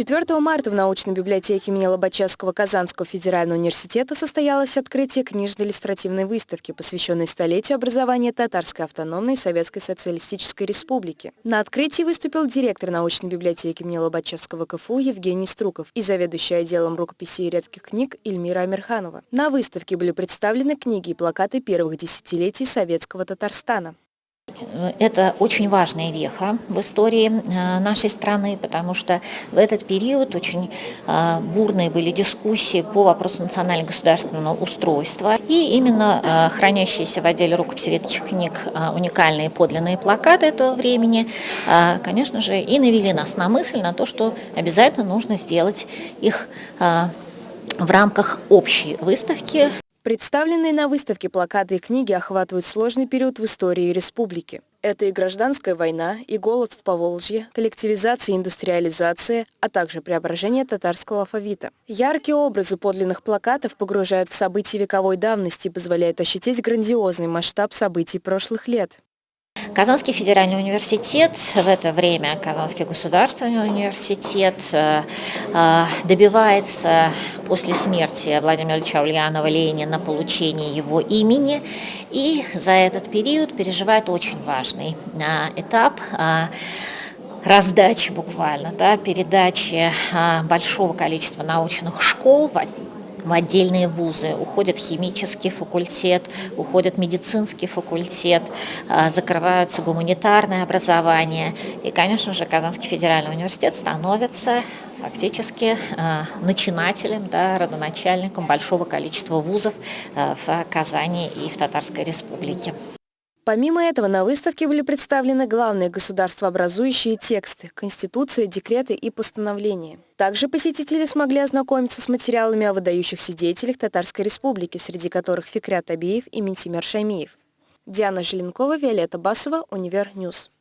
4 марта в научной библиотеке имени Лобачевского Казанского федерального университета состоялось открытие книжно-иллюстративной выставки, посвященной столетию образования Татарской автономной Советской Социалистической Республики. На открытии выступил директор научной библиотеки имени Лобачевского КФУ Евгений Струков и заведующий отделом рукописей и редких книг Эльмира Амирханова. На выставке были представлены книги и плакаты первых десятилетий советского Татарстана. Это очень важная веха в истории э, нашей страны, потому что в этот период очень э, бурные были дискуссии по вопросу национально-государственного устройства. И именно э, хранящиеся в отделе рукописи редких книг уникальные подлинные плакаты этого времени, конечно же, и навели нас на мысль на то, что обязательно нужно сделать их в рамках общей выставки. Представленные на выставке плакаты и книги охватывают сложный период в истории республики. Это и гражданская война, и голод в Поволжье, коллективизация и индустриализация, а также преображение татарского алфавита. Яркие образы подлинных плакатов погружают в события вековой давности и позволяют ощутить грандиозный масштаб событий прошлых лет. Казанский федеральный университет, в это время Казанский государственный университет э, э, добивается после смерти Владимира Ильича Ульянова Ленина получения его имени. И за этот период переживает очень важный э, этап раздачи буквально, да, передачи большого количества научных школ отдельные вузы. Уходит химический факультет, уходит медицинский факультет, а, закрываются гуманитарное образование. И, конечно же, Казанский федеральный университет становится фактически а, начинателем, да, родоначальником большого количества вузов а, в Казани и в Татарской республике. Помимо этого, на выставке были представлены главные государствообразующие тексты, конституция, декреты и постановления. Также посетители смогли ознакомиться с материалами о выдающихся деятелях Татарской Республики, среди которых Фикрят Абиев и Ментимер Шамиев. Диана Желенкова, Виолетта Басова, Универ Ньюс.